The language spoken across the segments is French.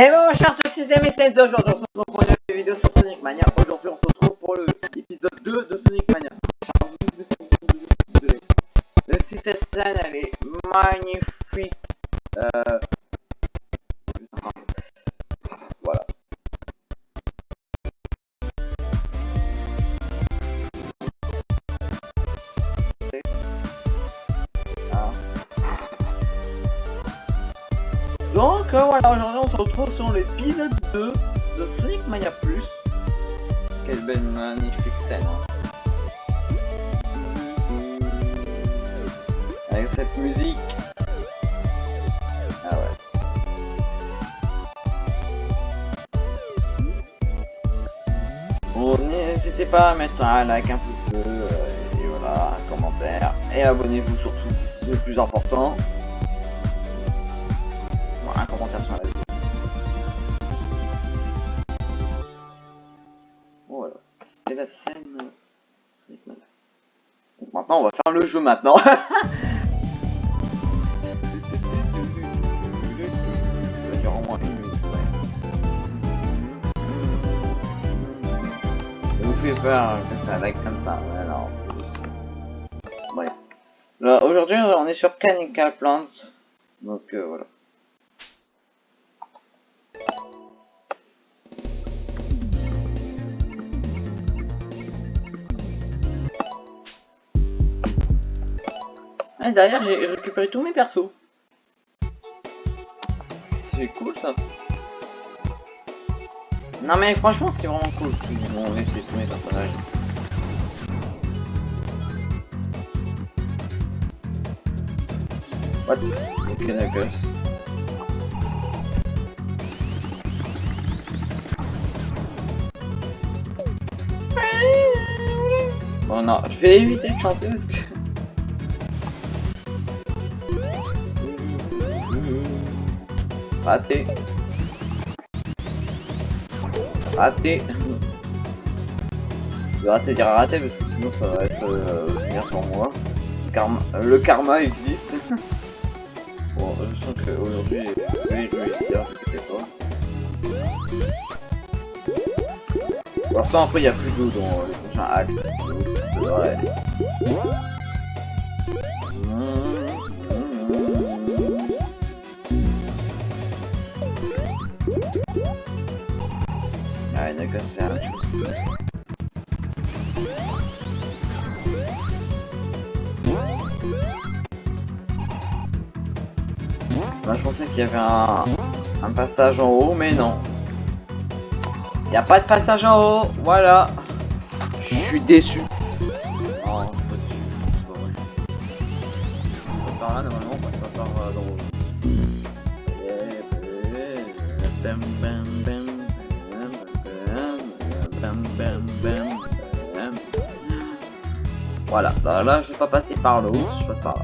Et bon, chers tous c'est aujourd'hui on se retrouve pour une nouvelle vidéo sur Sonic Mania. Aujourd'hui, on se retrouve pour l'épisode 2 de Sonic Mania Plus. Quelle belle magnifique scène. hein. Avec cette musique. Ah ouais. Bon, n'hésitez pas à mettre un like, un pouce bleu, euh, et voilà, un commentaire. Et abonnez-vous surtout, c'est le plus important. Un commentaire sur la vidéo. Maintenant, on va faire le jeu maintenant. Vous pouvez faire comme ça, like comme ça. Ouais, juste. Bref. Aujourd'hui, on est sur Canica Plant. Donc euh, voilà. Et derrière, j'ai récupéré tous mes persos. C'est cool ça. Non mais franchement, c'est vraiment cool. Ils vont laisser tous mes personnages. What? Knuckles. Bon non, je vais éviter de chanter parce que... Raté. Raté. Je vais rater dire raté parce que sinon ça va être euh, venir sur moi. Karma, le karma existe. bon, je sens qu'aujourd'hui je vais réussir, je sais pas. Pour l'instant après il n'y a plus d'eau dans les prochains actes. Donc, Moi, je pensais qu'il y avait un, un passage en haut, mais non. Il n'y a pas de passage en haut, voilà. Je suis déçu. Là je vais pas passer par le haut, je passe par là.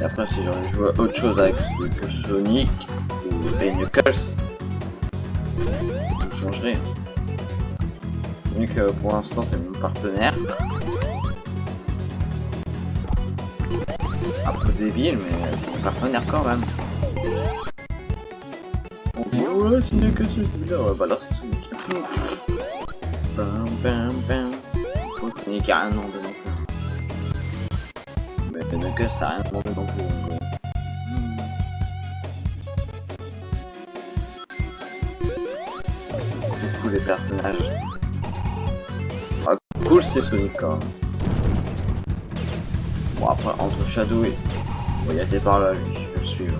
Et après, si j'aurais joué autre chose avec Sonic ou Knuckles, je changerais. Euh, pour l'instant, c'est mon partenaire. Un peu débile, mais mon partenaire quand même. On dit, ouais, Sonic, c'est celui-là. Ouais, bah là, c'est Sonic. Bam, bam, bam. Oh, Sonic a rien demandé non plus. Mais Knuckles, ça a rien demandé non plus. les personnages. Cool, c'est Sonic même. Bon, après, entre Shadow et. Bon, il a par là, lui, je vais le suivre.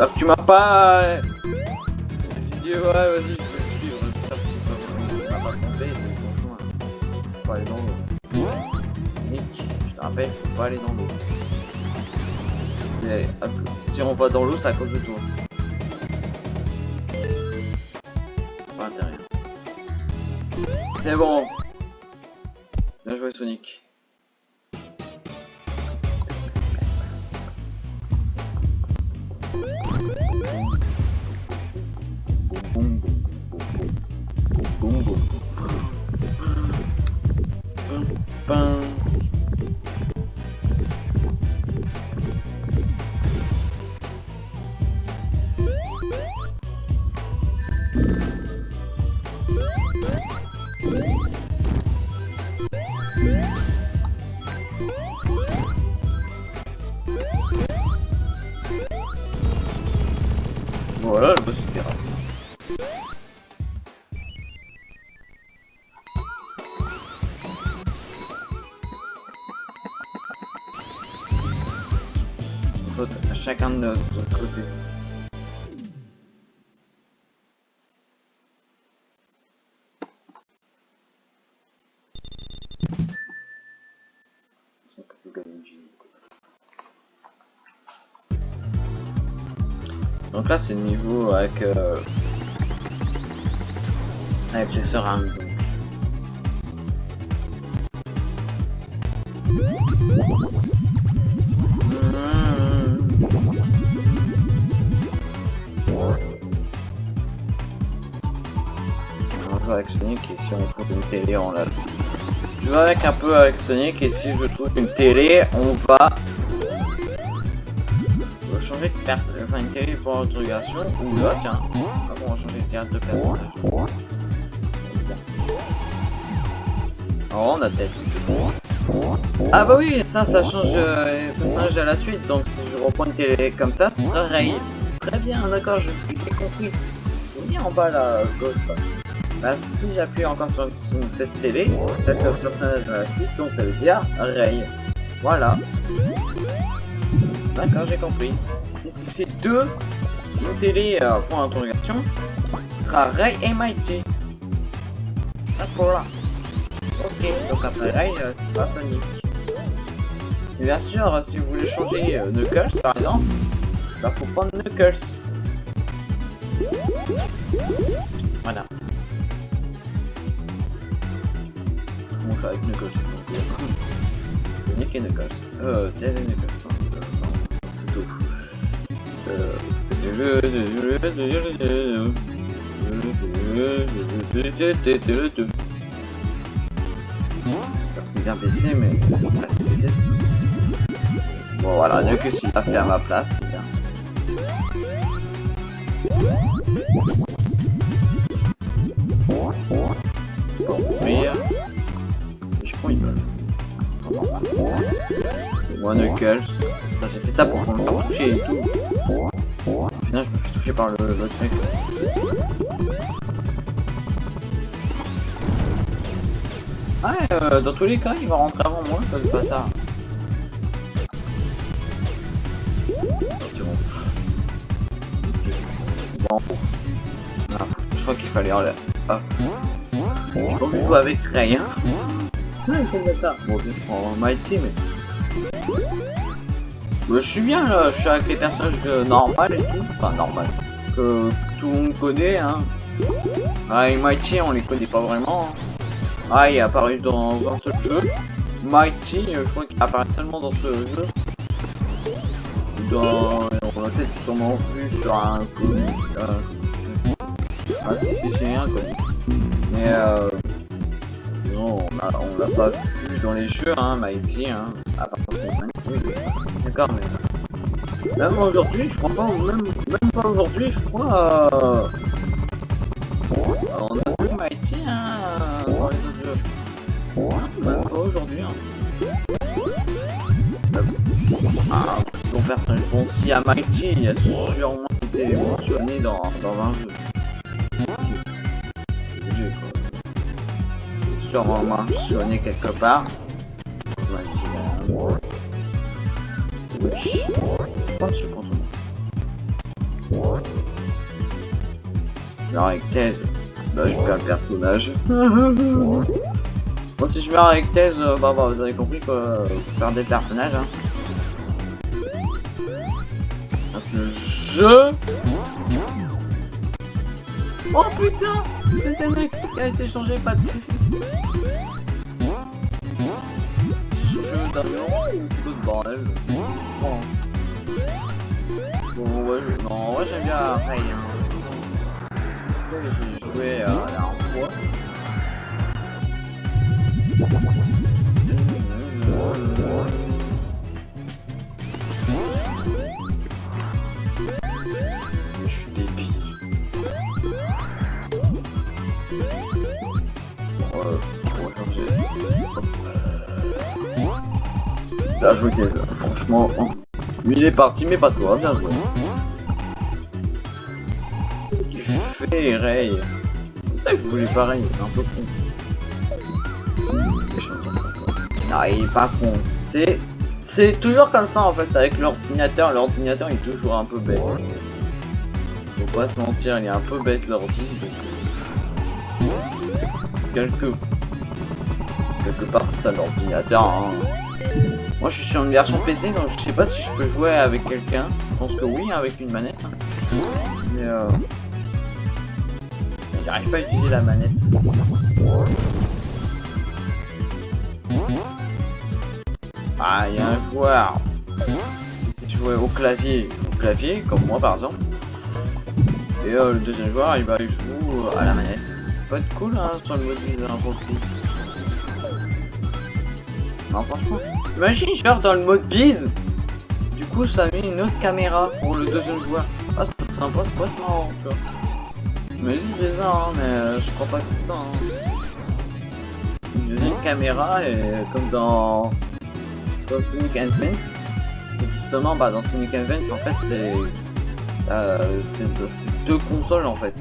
Là, tu m'as pas. euh, ouais, vas-y, je vais le suivre. Il m'a pas franchement. Faut pas aller dans l'eau. Nick, je te rappelle, faut pas aller dans l'eau. Cause- Si on va dans l'eau, c'est à cause de toi. C'est bon. Bien de côté. Donc là c'est le niveau avec euh, avec les seringues. donc. Avec Sonic et si on trouve une télé on la Je vais avec un peu avec Sonic et si je trouve une télé on va changer de carte, enfin une télé pour l'interrogation ou là tiens, Ah on va changer de carte de personnage. Oh on a. Ah bah oui, ça, ça change euh, à la suite, donc si je reprends une télé comme ça, ce sera Ray. Très bien, d'accord, je j'ai compris. En bas là, gauche. Bah, si j'appuie encore sur, cette télé, ça fait le personnage à la suite, donc ça veut dire Ray. Voilà. D'accord, j'ai compris. Et si c'est deux, une télé euh, pour l'interrogation, ce sera Ray et Mighty. D'accord. Ok, donc après Ray, euh, ce sera Sonic. Et bien sûr, si vous voulez changer euh, Knuckles par exemple, bah faut prendre Knuckles. Voilà. On joue avec Knuckles. donc, euh, Sonic et Knuckles. Euh, et Knuckles. non. C'est bien baissé, mais. Bon, voilà, Knuckles il a fait à ma place, c'est bien. Knuckles. Ça, J'ai fait ça pour qu'on le fasse toucher et tout. Putain, je me fais toucher par le mec. Ouais, euh, dans tous les cas, il va rentrer avant moi, ça le bâtard. C'est bon. Ah, je crois qu'il fallait l'air. Ah. Avec Ray, Bon, je prends mais... Bah, je suis bien là, je suis avec les personnages euh, normales et tout. Enfin, normal. Que tout le monde connaît, hein. Ah, et Mighty, on les connaît pas vraiment. hein. Ah, il est apparu dans un seul jeu. Mighty, euh, je crois qu'il apparaît seulement dans ce jeu. Dans... On l'a peut-être sûrement vu sur un comic. euh, Ah si, si, comic. Mais euh... On on l'a pas vu dans les jeux, hein, Mighty, hein. À part. D'accord, mais... Même aujourd'hui, je crois pas, même, même pas aujourd'hui, je crois... Euh... On a vu Mighty, hein, dans les autres jeux. Même pas aujourd'hui, hein. Ah, bon personnage. Bon, si à Mighty, il a sûrement été mentionné dans, dans un jeu. Sûrement mentionné quelque part. Je que je suis contre moi. Alors avec Thèse, bah je perds le personnage. Bon si je meurs avec Thèse, bah, bah vous avez compris que euh, vous perdez le personnage. Hein. Donc le jeu... Oh putain C'est un mec qui a été changé, pas de changé d'avion ou plutôt de bordel Bon. Bon ouais, je- non, vrai j'aime bien Ray. J'ai joué euh, la dernière fois. Joué franchement. Lui il est parti mais pas toi, bien joué. voulais, Ray. C'est ça que vous voulez pareil, c'est un peu con. Non, il est pas con. C'est c'est toujours comme ça en fait avec l'ordinateur. L'ordinateur est toujours un peu bête. Faut pas se mentir, il est un peu bête l'ordi. Quelque... Quelque part c'est ça l'ordinateur. Hein. Moi je suis sur une version PC donc je sais pas si je peux jouer avec quelqu'un. Je pense que oui avec une manette. Mais euh... J'arrive pas à utiliser la manette. Ah, il y a un joueur. Si tu jouais au clavier, au clavier, comme moi par exemple. Et euh, le deuxième joueur, il va jouer à la manette. Ça peut être cool hein, sur le mode un peu cool. Non, franchement. Imagine, genre dans le mode bise. Du coup, ça met une autre caméra pour le deuxième joueur. Ah, c'est sympa, c'est pas marrant, tu vois. Imagine c'est ça, hein, mais euh, je crois pas que c'est ça. Hein. Une deuxième caméra, et comme dans dans Sonic Advance. justement, bah, dans Sonic Advance, en fait, c'est euh, deux consoles en fait.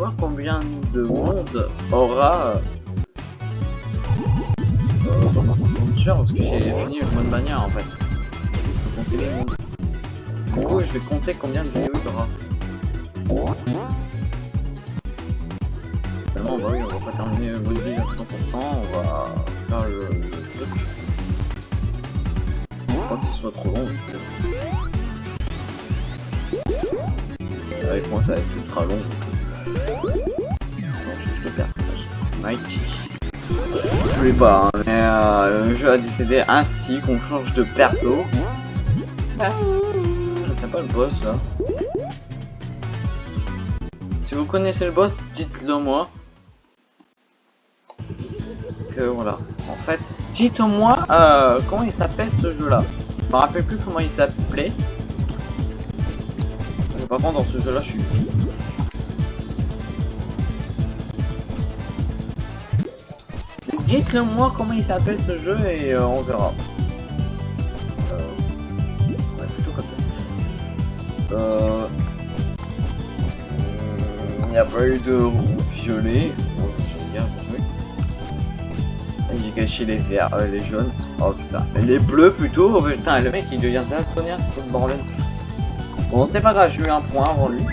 Après, je vais voir combien de monde aura. Euh, parce que j'ai fini le mode manière en fait. Du coup, je vais compter combien de vidéos il y aura. Bah oui, on va pas terminer le mode à 100%, on va faire le, truc. Je crois que ce soit trop long. Avec moi ça va être ultra long. Le personnage. Mighty. Je voulais pas, hein, mais euh, le jeu a décidé ainsi qu'on change de perso. Je sais pas le boss là. Si vous connaissez le boss, dites-le moi voilà. En fait, dites-moi euh, comment il s'appelle ce jeu-là. Je me rappelle plus comment il s'appelait. Par contre, dans ce jeu-là, je suis. Dites-le moi comment il s'appelle ce jeu et euh, on verra. Euh... Ouais, plutôt comme ça. Euh... Il n'y a pas eu de violet. J'ai caché les verts, euh, les jaunes. Oh putain. Les bleus plutôt. Oh, putain, le mec il devient daltonien, c'est le bordel. Bon, c'est pas grave, j'ai eu un point avant lui.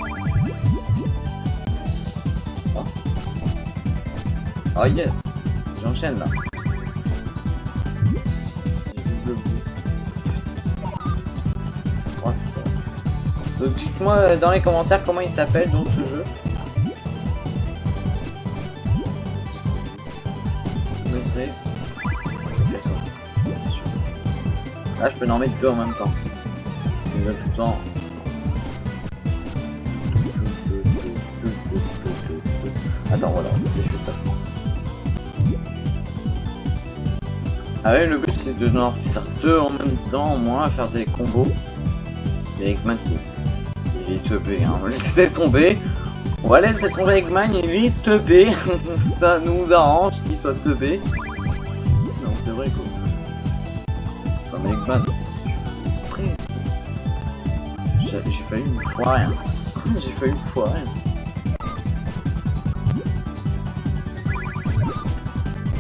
Oh yes. J'enchaîne là. Donc dites-moi euh, dans les commentaires comment il s'appelle donc ce jeu. Là, je peux en mettre deux en même temps. tout le temps. Attends, voilà, si je fais ça. Ah ouais, le but c'est de faire deux en même temps, au moins, faire des combos. Et Eggman, il est teubé, hein. On va laisser tomber. On va laisser tomber Eggman, il est teubé. ça nous arrange qu'il soit teubé. Non, c'est vrai quoi avec base. J'ai failli me foirer. Hein. J'ai failli me foirer.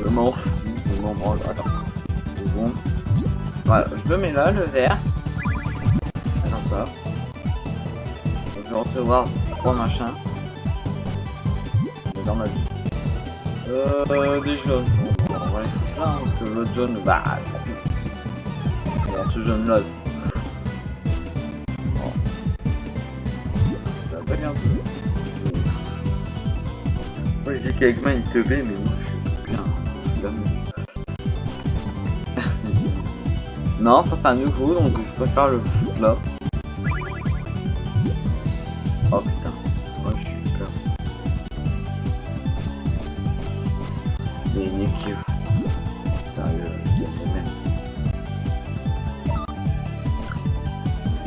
Je m'en fous. Je m'en branle. Attends. Bon. Voilà, je le mets là, le vert. Attends ça. Je vais recevoir trois machins. Dans ma vie. Euh, des jaunes. Bon, parce que jaune, bah, ce jeune là. Oh. Ça va bien je dis qu'Eggman il te mais non, ça c'est un nouveau donc je préfère le foot là. Oh putain, moi je suis peur. Il une équipe.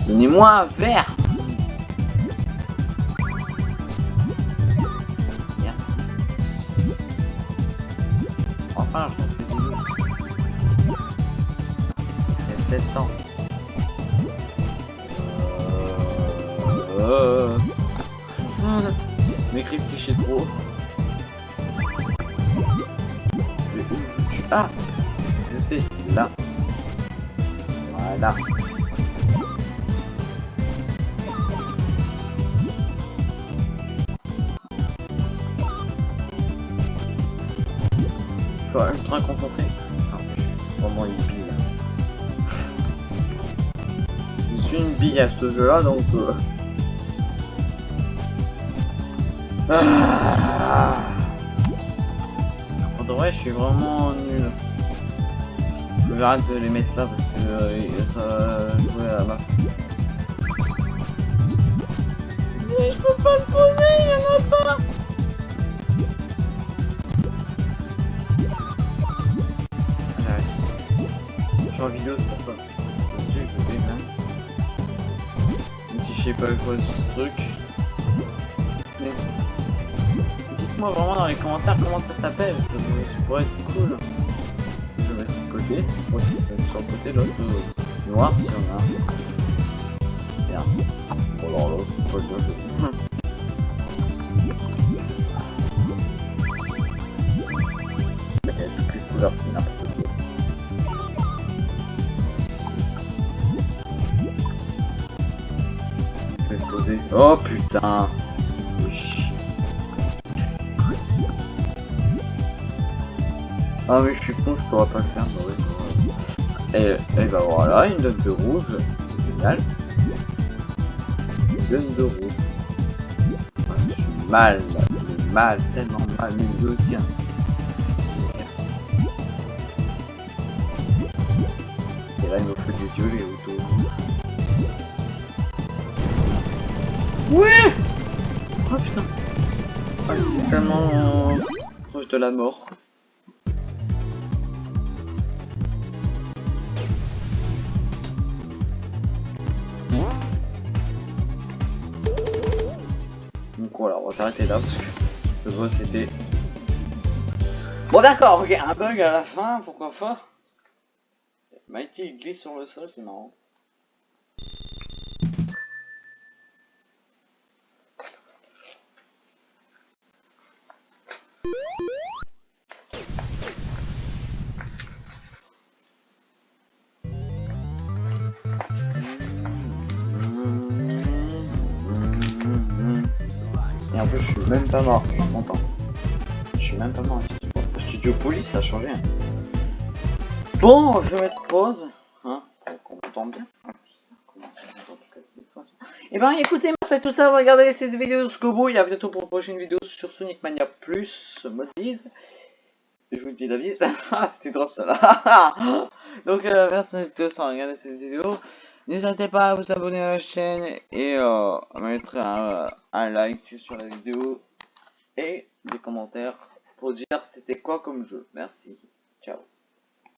Donnez-moi un verre Merci. Enfin, je intéressant. Euh... Trop. Ah Je sais, là. Voilà. Je suis une bille à ce jeu là donc... Euh... Ah en vrai, je suis vraiment nul. Je vais arrêter de les mettre là parce que euh, ça va jouer à la Mais je peux pas le poser, il y en a pas J'arrête. Je suis en vidéo, c'est pour ça. Je sais pas quoi ce truc. Mais dites-moi vraiment dans les commentaires comment ça s'appelle, ça, ça pourrait être cool. Je vais mettre de côté, moi je vais sur le côté, l'autre noir si on a. Merde. Bon alors l'autre, pas le Oh putain Ah mais je suis con, je pourrais pas le faire. Ouais, et, et bah voilà, une donne de rouge. Génial. Une donne de rouge. Je suis mal, mais mal, tellement mal, mais lui aussi. Hein. Et là il me fait des yeux les autos. Ouais Oh putain ah, je suis tellement proche de la mort. Donc voilà, on va s'arrêter là parce que le boss était... Bon d'accord, ok, un bug à la fin, pourquoi pas Mighty il glisse sur le sol, c'est marrant. Je suis même pas mort, je suis. Je suis même pas mort. Studio Police, a changé. Hein. Bon, je vais mettre pause. Hein, qu'on m'entende bien. Et ben écoutez, merci tout ça, regardez cette vidéo jusqu'au bout. Il y a bientôt pour une prochaine vidéo sur Sonic Mania Plus, mode bise. Je vous dis la bise. ah, c'était trop ça. Donc, euh, merci à tous d'avoir regardé cette vidéo. N'hésitez pas à vous abonner à la chaîne et euh, à mettre un, like sur la vidéo et des commentaires pour dire c'était quoi comme jeu. Merci.